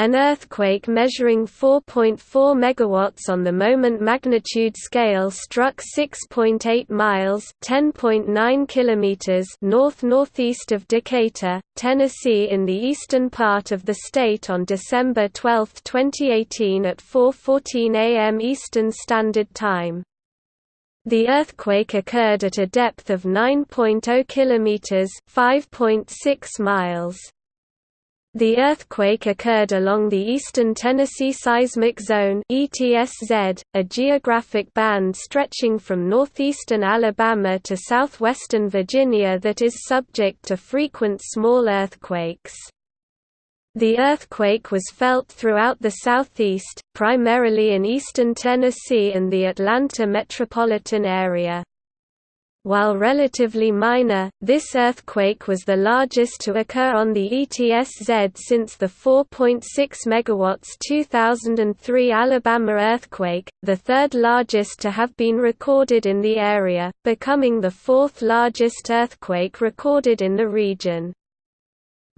An earthquake measuring 4.4 megawatts on the moment magnitude scale struck 6.8 miles (10.9 kilometers) north-northeast of Decatur, Tennessee in the eastern part of the state on December 12, 2018 at 4:14 a.m. Eastern Standard Time. The earthquake occurred at a depth of 9.0 kilometers (5.6 miles). The earthquake occurred along the Eastern Tennessee Seismic Zone ETSZ, a geographic band stretching from northeastern Alabama to southwestern Virginia that is subject to frequent small earthquakes. The earthquake was felt throughout the southeast, primarily in eastern Tennessee and the Atlanta metropolitan area. While relatively minor, this earthquake was the largest to occur on the ETSZ since the 4.6 MW 2003 Alabama earthquake, the third largest to have been recorded in the area, becoming the fourth largest earthquake recorded in the region.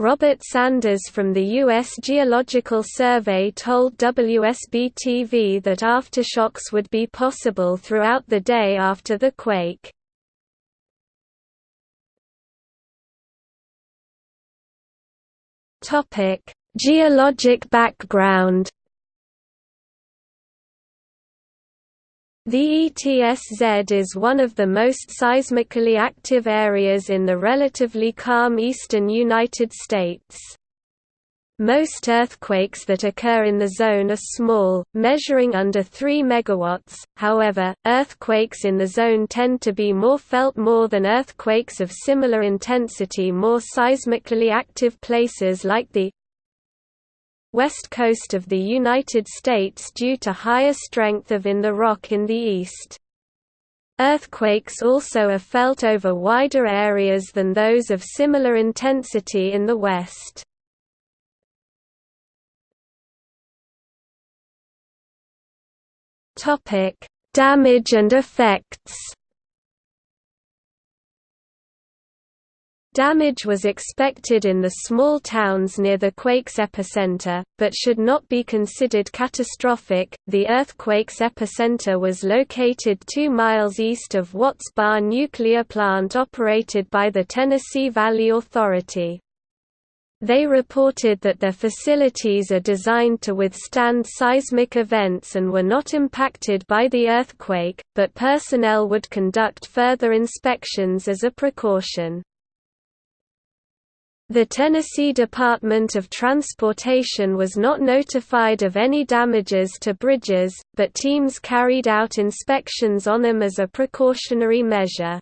Robert Sanders from the U.S. Geological Survey told WSB-TV that aftershocks would be possible throughout the day after the quake. Topic: Geologic background. The ETSZ is one of the most seismically active areas in the relatively calm eastern United States. Most earthquakes that occur in the zone are small, measuring under 3 MW, however, earthquakes in the zone tend to be more felt more than earthquakes of similar intensity more seismically active places like the west coast of the United States due to higher strength of in the rock in the east. Earthquakes also are felt over wider areas than those of similar intensity in the west. Topic: Damage and effects. Damage was expected in the small towns near the quake's epicenter, but should not be considered catastrophic. The earthquake's epicenter was located 2 miles east of Watts Bar nuclear plant operated by the Tennessee Valley Authority. They reported that their facilities are designed to withstand seismic events and were not impacted by the earthquake, but personnel would conduct further inspections as a precaution. The Tennessee Department of Transportation was not notified of any damages to bridges, but teams carried out inspections on them as a precautionary measure.